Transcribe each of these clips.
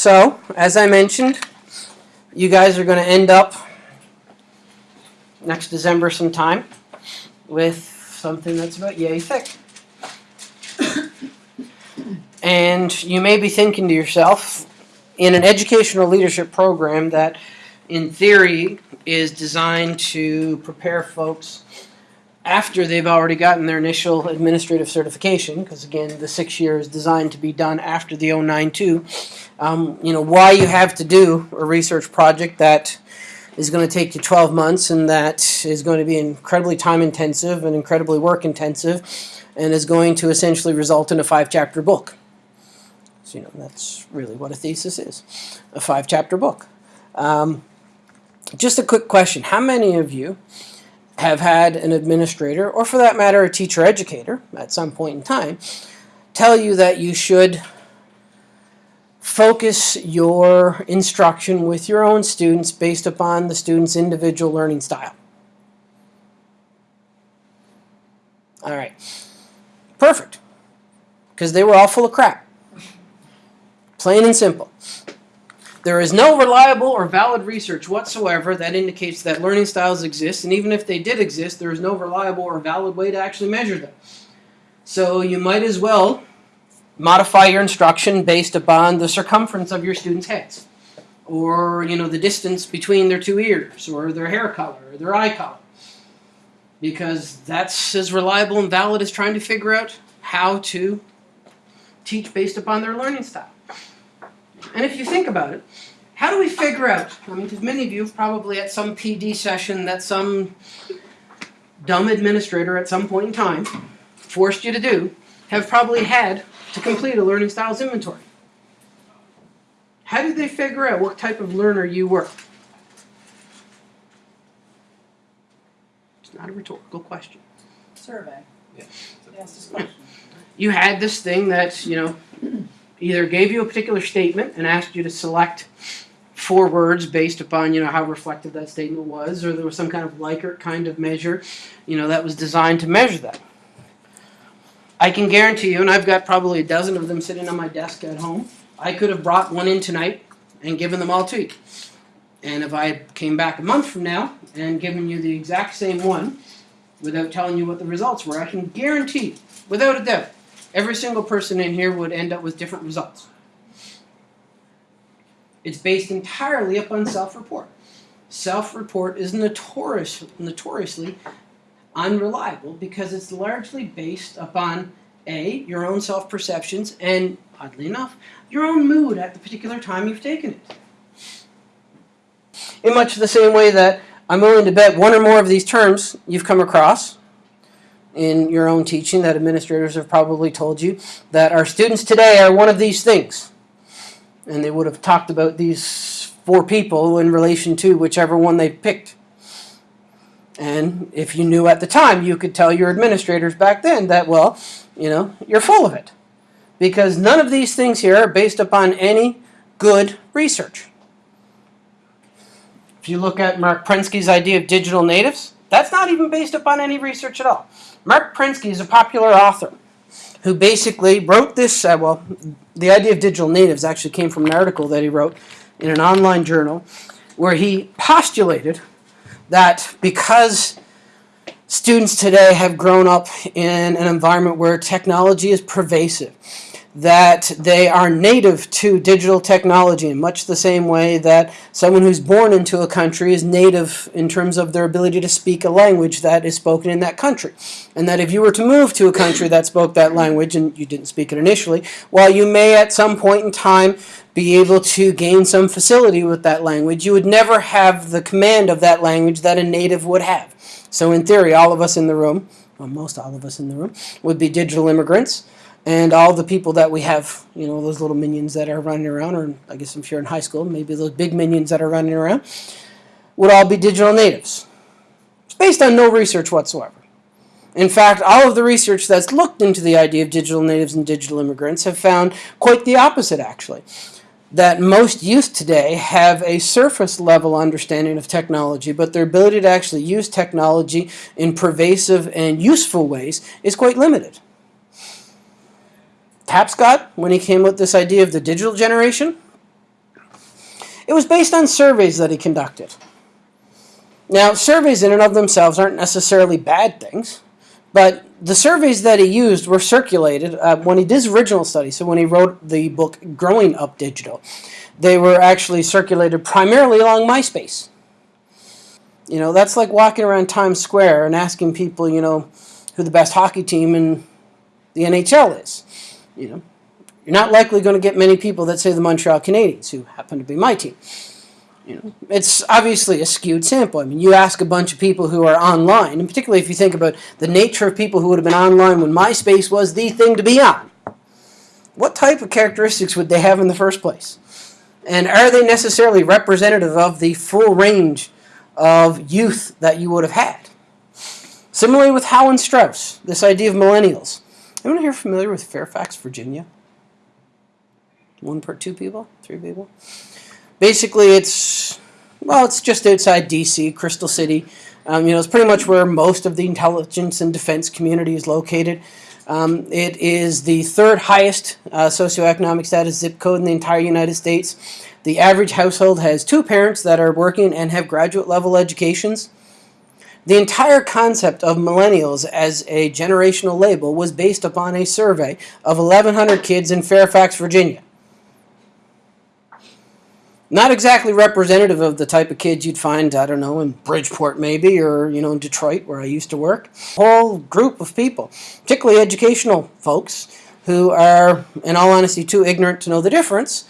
So, as I mentioned, you guys are going to end up next December sometime with something that's about yay thick. And you may be thinking to yourself, in an educational leadership program that, in theory, is designed to prepare folks after they've already gotten their initial administrative certification, because again, the six year is designed to be done after the 092, um, you know, why you have to do a research project that is going to take you 12 months and that is going to be incredibly time intensive and incredibly work intensive and is going to essentially result in a five chapter book. So, you know, that's really what a thesis is, a five chapter book. Um, just a quick question. How many of you have had an administrator, or for that matter, a teacher educator at some point in time, tell you that you should focus your instruction with your own students based upon the student's individual learning style? All right. Perfect. Because they were all full of crap. Plain and simple. There is no reliable or valid research whatsoever that indicates that learning styles exist, and even if they did exist, there is no reliable or valid way to actually measure them. So you might as well modify your instruction based upon the circumference of your students' heads, or you know the distance between their two ears, or their hair color, or their eye color, because that's as reliable and valid as trying to figure out how to teach based upon their learning style. And if you think about it, how do we figure out? I mean, because many of you have probably at some PD session that some dumb administrator at some point in time forced you to do, have probably had to complete a learning styles inventory. How did they figure out what type of learner you were? It's not a rhetorical question. Survey. Yeah. Ask. You had this thing that, you know, either gave you a particular statement and asked you to select four words based upon, you know, how reflective that statement was, or there was some kind of Likert kind of measure, you know, that was designed to measure that. I can guarantee you, and I've got probably a dozen of them sitting on my desk at home, I could have brought one in tonight and given them all to you. And if I came back a month from now and given you the exact same one, without telling you what the results were, I can guarantee, without a doubt, every single person in here would end up with different results. It's based entirely upon self-report. Self-report is notorious, notoriously unreliable because it's largely based upon a your own self-perceptions and oddly enough your own mood at the particular time you've taken it. In much the same way that I'm willing to bet one or more of these terms you've come across in your own teaching that administrators have probably told you that our students today are one of these things. And they would have talked about these four people in relation to whichever one they picked. And if you knew at the time, you could tell your administrators back then that, well, you know, you're full of it. Because none of these things here are based upon any good research. If you look at Mark Prensky's idea of digital natives, that's not even based upon any research at all. Mark Prensky is a popular author who basically wrote this. Uh, well, the idea of digital natives actually came from an article that he wrote in an online journal where he postulated that because students today have grown up in an environment where technology is pervasive, that they are native to digital technology in much the same way that someone who's born into a country is native in terms of their ability to speak a language that is spoken in that country. And that if you were to move to a country that spoke that language and you didn't speak it initially, while you may at some point in time be able to gain some facility with that language, you would never have the command of that language that a native would have. So in theory, all of us in the room, well, most all of us in the room, would be digital immigrants and all the people that we have, you know, those little minions that are running around, or I guess if you're in high school, maybe those big minions that are running around, would all be digital natives. It's based on no research whatsoever. In fact, all of the research that's looked into the idea of digital natives and digital immigrants have found quite the opposite, actually. That most youth today have a surface level understanding of technology, but their ability to actually use technology in pervasive and useful ways is quite limited. Tapscott, when he came with this idea of the digital generation, It was based on surveys that he conducted. Now, surveys in and of themselves aren't necessarily bad things, but the surveys that he used were circulated uh, when he did his original study. So when he wrote the book Growing Up Digital, they were actually circulated primarily along MySpace. You know, that's like walking around Times Square and asking people, you know, who the best hockey team in the NHL is. You know, you're not likely going to get many people that say the Montreal Canadiens, who happen to be my team. You know, it's obviously a skewed sample. I mean, you ask a bunch of people who are online, and particularly if you think about the nature of people who would have been online when MySpace was the thing to be on, what type of characteristics would they have in the first place? And are they necessarily representative of the full range of youth that you would have had? Similarly with Howe and Strauss, this idea of millennials. Anyone here familiar with Fairfax, Virginia? One per two people? Three people? Basically, it's, well, it's just outside D.C., Crystal City. Um, you know, it's pretty much where most of the intelligence and defense community is located. Um, it is the third highest uh, socioeconomic status zip code in the entire United States. The average household has two parents that are working and have graduate level educations. The entire concept of millennials as a generational label was based upon a survey of 1,100 kids in Fairfax, Virginia. Not exactly representative of the type of kids you'd find, I don't know, in Bridgeport maybe, or, you know, in Detroit where I used to work. A Whole group of people, particularly educational folks, who are, in all honesty, too ignorant to know the difference,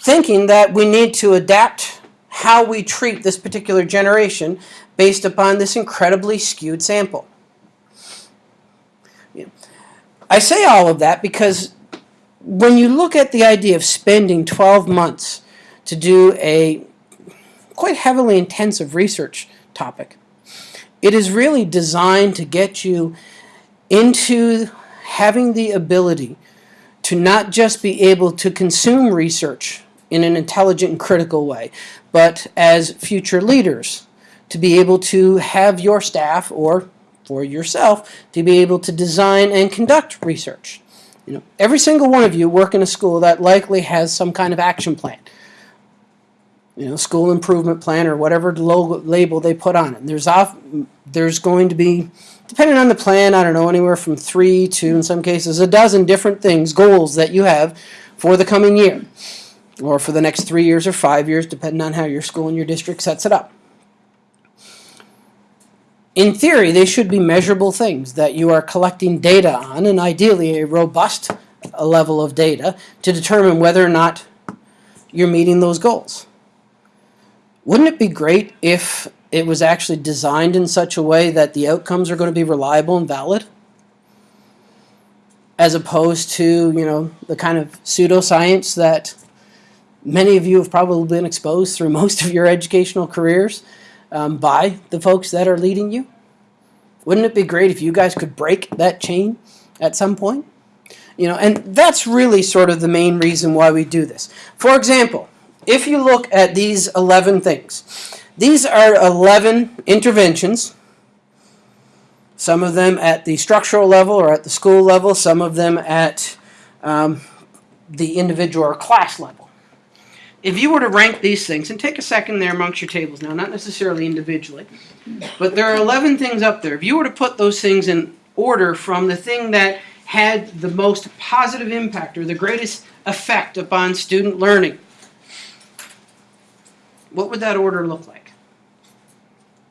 thinking that we need to adapt how we treat this particular generation based upon this incredibly skewed sample. I say all of that because when you look at the idea of spending 12 months to do a quite heavily intensive research topic, it is really designed to get you into having the ability to not just be able to consume research in an intelligent and critical way, but as future leaders to be able to have your staff or for yourself to be able to design and conduct research. You know, every single one of you work in a school that likely has some kind of action plan. You know, school improvement plan or whatever logo, label they put on it. There's off, there's going to be, depending on the plan, I don't know, anywhere from three to, in some cases, a dozen different things, goals that you have for the coming year or for the next three years or five years, depending on how your school and your district sets it up in theory, they should be measurable things that you are collecting data on, and ideally a robust level of data to determine whether or not you're meeting those goals. Wouldn't it be great if it was actually designed in such a way that the outcomes are going to be reliable and valid? As opposed to, you know, the kind of pseudoscience that many of you have probably been exposed through most of your educational careers um, by the folks that are leading you? Wouldn't it be great if you guys could break that chain at some point? You know, and that's really sort of the main reason why we do this. For example, if you look at these 11 things, these are 11 interventions, some of them at the structural level or at the school level, some of them at um, the individual or class level if you were to rank these things, and take a second there amongst your tables now, not necessarily individually, but there are 11 things up there. If you were to put those things in order from the thing that had the most positive impact or the greatest effect upon student learning, what would that order look like?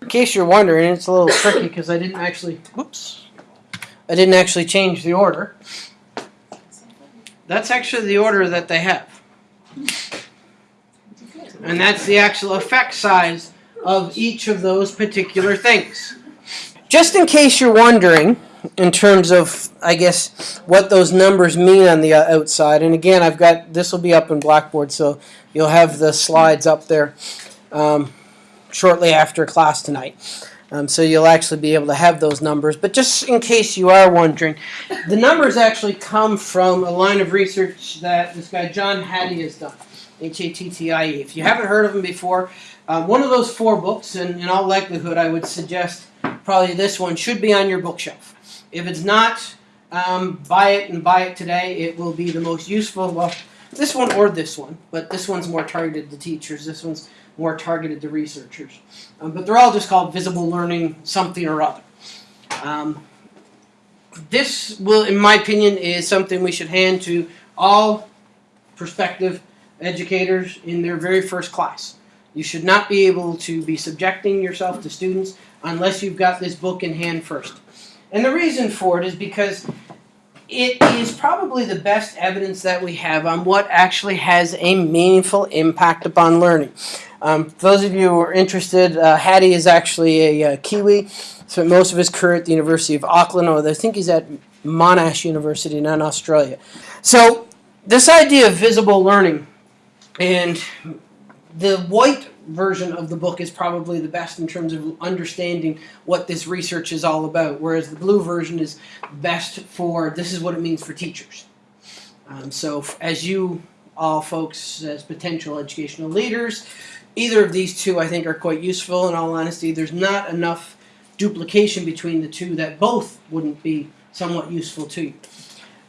In case you're wondering, it's a little tricky because I didn't actually, whoops, I didn't actually change the order. That's actually the order that they have. And that's the actual effect size of each of those particular things. Just in case you're wondering, in terms of, I guess, what those numbers mean on the uh, outside, and again, I've got, this will be up in Blackboard, so you'll have the slides up there um, shortly after class tonight. Um, so you'll actually be able to have those numbers. But just in case you are wondering, the numbers actually come from a line of research that this guy John Hattie has done. H-A-T-T-I-E. If you haven't heard of them before, um, one of those four books, and in all likelihood, I would suggest probably this one should be on your bookshelf. If it's not, um, buy it and buy it today. It will be the most useful. Well, this one or this one, but this one's more targeted to teachers. This one's more targeted to researchers. Um, but they're all just called visible learning something or other. Um, this will, in my opinion, is something we should hand to all prospective educators in their very first class. You should not be able to be subjecting yourself to students unless you've got this book in hand first. And the reason for it is because it is probably the best evidence that we have on what actually has a meaningful impact upon learning. Um, those of you who are interested, uh, Hattie is actually a uh, Kiwi. Spent most of his career at the University of Auckland, or I think he's at Monash University now in Australia. So this idea of visible learning, and the white version of the book is probably the best in terms of understanding what this research is all about, whereas the blue version is best for this is what it means for teachers. Um, so, as you all folks, as potential educational leaders, either of these two I think are quite useful. In all honesty, there's not enough duplication between the two that both wouldn't be somewhat useful to you.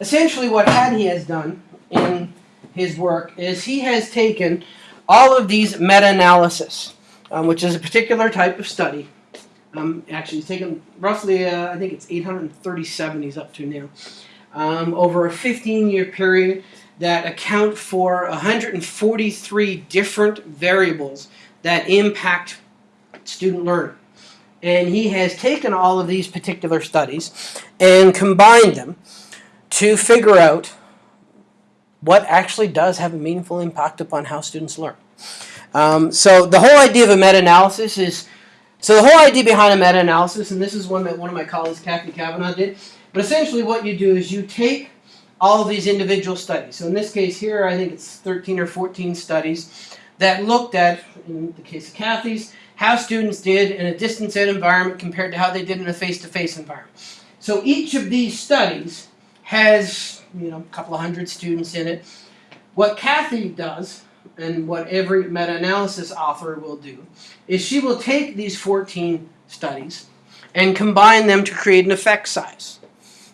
Essentially, what Hattie has done in his work is he has taken all of these meta-analysis, um, which is a particular type of study. Um, actually, he's taken roughly, uh, I think it's 837 he's up to now, um, over a 15-year period that account for 143 different variables that impact student learning. And he has taken all of these particular studies and combined them to figure out what actually does have a meaningful impact upon how students learn. Um, so the whole idea of a meta-analysis is, so the whole idea behind a meta-analysis, and this is one that one of my colleagues, Cathy Cavanaugh, did, but essentially what you do is you take all of these individual studies. So in this case here, I think it's 13 or 14 studies that looked at, in the case of Cathy's, how students did in a distance ed environment compared to how they did in a face-to-face environment. So each of these studies has, you know, a couple of hundred students in it. What Cathy does, and what every meta-analysis author will do, is she will take these 14 studies and combine them to create an effect size.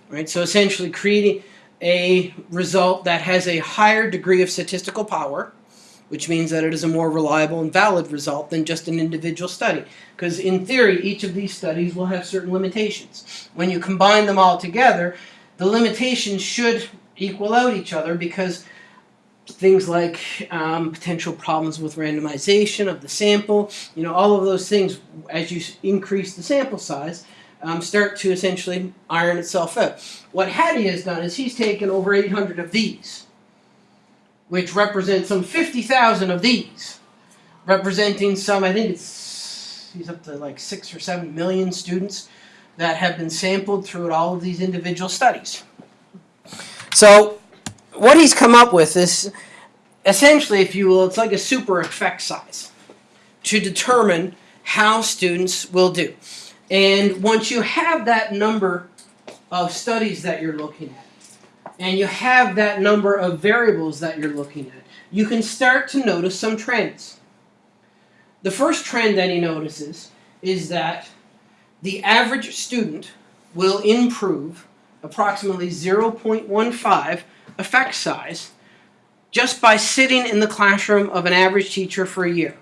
Right? So essentially creating a result that has a higher degree of statistical power, which means that it is a more reliable and valid result than just an individual study. Because in theory, each of these studies will have certain limitations. When you combine them all together, the limitations should equal out each other because things like um, potential problems with randomization of the sample, you know, all of those things, as you increase the sample size, um, start to essentially iron itself out. What Hattie has done is he's taken over 800 of these, which represent some 50,000 of these, representing some, I think it's, he's up to like six or seven million students that have been sampled through all of these individual studies. So, what he's come up with is essentially, if you will, it's like a super effect size to determine how students will do. And once you have that number of studies that you're looking at, and you have that number of variables that you're looking at, you can start to notice some trends. The first trend that he notices is that the average student will improve approximately 0.15 effect size just by sitting in the classroom of an average teacher for a year.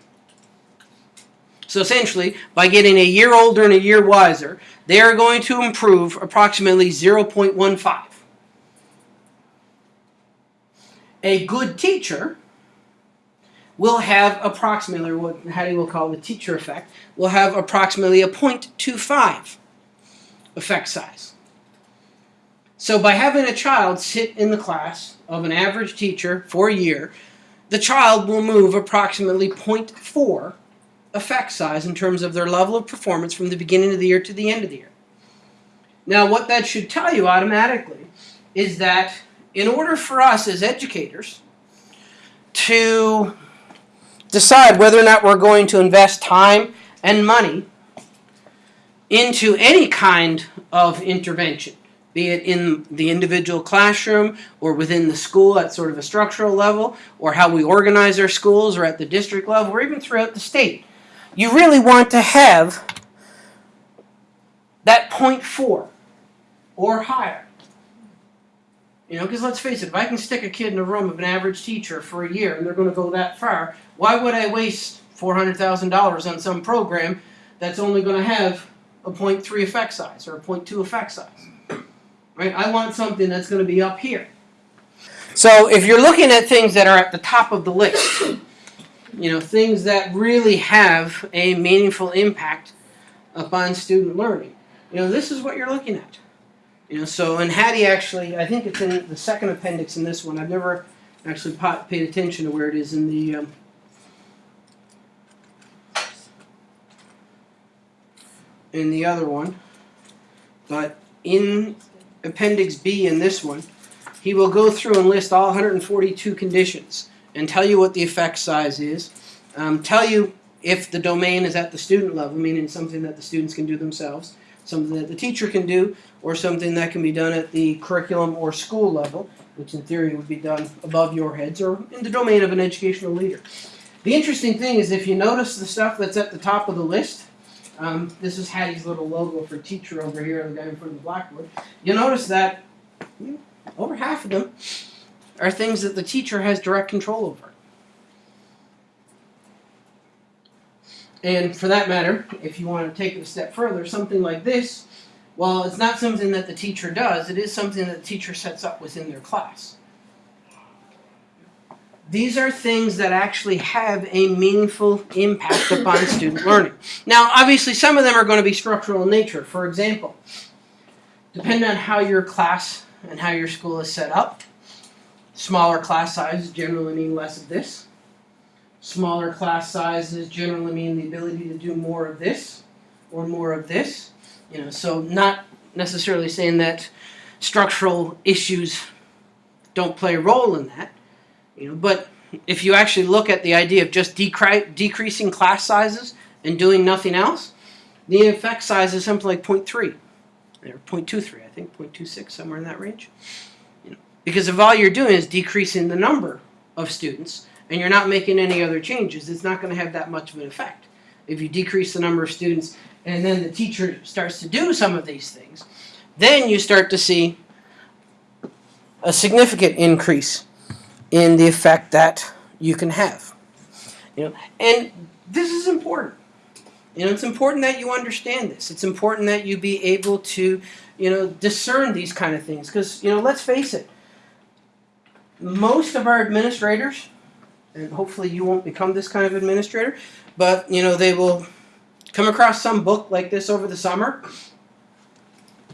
So essentially, by getting a year older and a year wiser, they are going to improve approximately 0.15. A good teacher will have approximately, what Hattie will call the teacher effect, will have approximately a 0.25 effect size. So by having a child sit in the class of an average teacher for a year, the child will move approximately 0.4 effect size in terms of their level of performance from the beginning of the year to the end of the year. Now, what that should tell you automatically is that in order for us as educators to decide whether or not we're going to invest time and money into any kind of intervention, be it in the individual classroom or within the school at sort of a structural level, or how we organize our schools, or at the district level, or even throughout the state. You really want to have that 0.4 or higher You know, because let's face it, if I can stick a kid in a room of an average teacher for a year and they're going to go that far, why would I waste $400,000 on some program that's only going to have a 0.3 effect size or a 0.2 effect size? Right? I want something that's going to be up here. So if you're looking at things that are at the top of the list, you know, things that really have a meaningful impact upon student learning, you know, this is what you're looking at. You know, so and Hattie actually, I think it's in the second appendix in this one. I've never actually paid attention to where it is in the. Um, in the other one, but in Appendix B in this one, he will go through and list all 142 conditions and tell you what the effect size is, um, tell you if the domain is at the student level, meaning something that the students can do themselves, something that the teacher can do, or something that can be done at the curriculum or school level, which in theory would be done above your heads or in the domain of an educational leader. The interesting thing is if you notice the stuff that's at the top of the list, um, this is Hattie's little logo for teacher over here, the guy in front of the blackboard. You'll notice that you know, over half of them are things that the teacher has direct control over. And for that matter, if you want to take it a step further, something like this, well, it's not something that the teacher does, it is something that the teacher sets up within their class. These are things that actually have a meaningful impact upon student learning. Now, obviously, some of them are going to be structural in nature. For example, depending on how your class and how your school is set up, smaller class sizes generally mean less of this. Smaller class sizes generally mean the ability to do more of this or more of this. You know, so not necessarily saying that structural issues don't play a role in that. You know, but if you actually look at the idea of just decre- decreasing class sizes and doing nothing else, the effect size is something like 0.3 or 0.23, I think 0.26, somewhere in that range. You know, because if all you're doing is decreasing the number of students and you're not making any other changes, it's not going to have that much of an effect. If you decrease the number of students and then the teacher starts to do some of these things, then you start to see a significant increase in the effect that you can have. You know, and this is important. You know, it's important that you understand this. It's important that you be able to, you know, discern these kind of things. Because, you know, let's face it, most of our administrators, and hopefully you won't become this kind of administrator, but, you know, they will come across some book like this over the summer.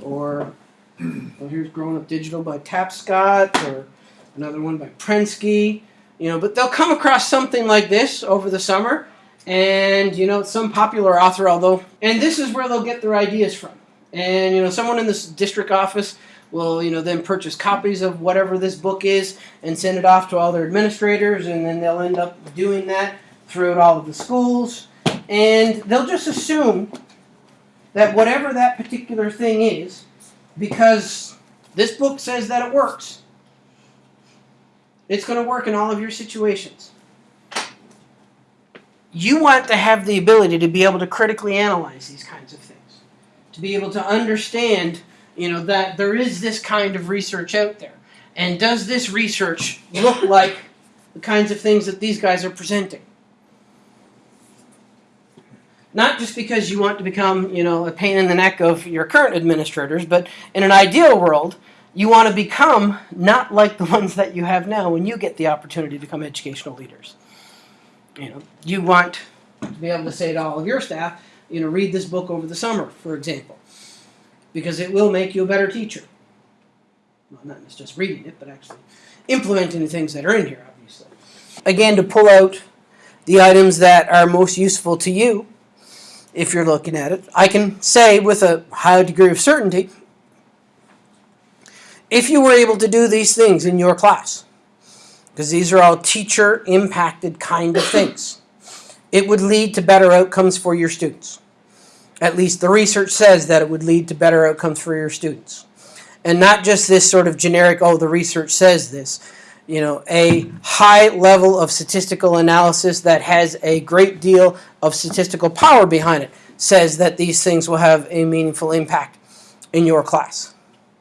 Or, well, here's Growing Up Digital by Tapscott, or another one by Prensky, you know, but they'll come across something like this over the summer, and you know, some popular author, although, and this is where they'll get their ideas from. And you know, someone in this district office will, you know, then purchase copies of whatever this book is and send it off to all their administrators, and then they'll end up doing that throughout all of the schools, and they'll just assume that whatever that particular thing is, because this book says that it works, it's going to work in all of your situations. You want to have the ability to be able to critically analyze these kinds of things, to be able to understand, you know, that there is this kind of research out there, and does this research look like the kinds of things that these guys are presenting? Not just because you want to become, you know, a pain in the neck of your current administrators, but in an ideal world, you want to become not like the ones that you have now when you get the opportunity to become educational leaders. You know, you want to be able to say to all of your staff, you know, read this book over the summer, for example, because it will make you a better teacher. Well, not just reading it, but actually implementing the things that are in here, obviously. Again, to pull out the items that are most useful to you, if you're looking at it, I can say with a high degree of certainty if you were able to do these things in your class, because these are all teacher impacted kind of things, it would lead to better outcomes for your students. At least the research says that it would lead to better outcomes for your students. And not just this sort of generic, oh, the research says this. You know, a high level of statistical analysis that has a great deal of statistical power behind it says that these things will have a meaningful impact in your class.